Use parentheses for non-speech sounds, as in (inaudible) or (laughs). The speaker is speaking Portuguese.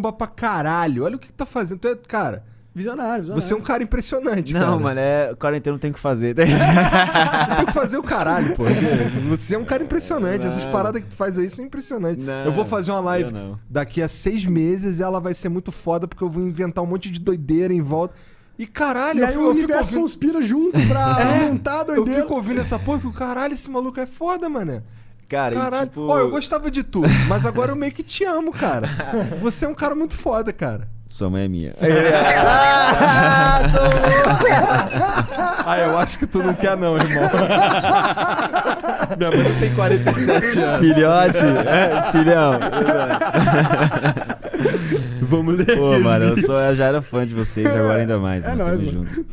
bomba pra caralho. Olha o que, que tá fazendo. Tu é, cara, Visionário, visionário. você é um cara impressionante, Não, cara. mano, é quarentena não tem o que fazer. (laughs) Tem que fazer o caralho, pô. Você é um cara impressionante. Essas Não. paradas que tu faz aí são impressionantes. Não, eu vou fazer uma live eu não. daqui a seis meses e ela vai ser muito foda porque eu vou inventar um monte de doideira em volta. E caralho, E eu, aí fico- o eu fico universo ouvindo, conspira junto pra (laughs) É, aumentar a eu doideira. fico ouvindo essa porra e fico, caralho, esse maluco é foda, mané. Cara, e Caralho. tipo... Ó, eu gostava de tu, mas agora eu meio que te amo, cara. (laughs) Você é um cara muito foda, cara. Sua mãe é minha. (laughs) Ah, eu acho que tu não quer não, irmão. Minha mãe tem 47 anos. Filhote, é, filhão. Vamos ler Pô, mano, eu sou, eu já era fã de vocês, agora ainda mais. É mano, nóis, Tamo mano. junto.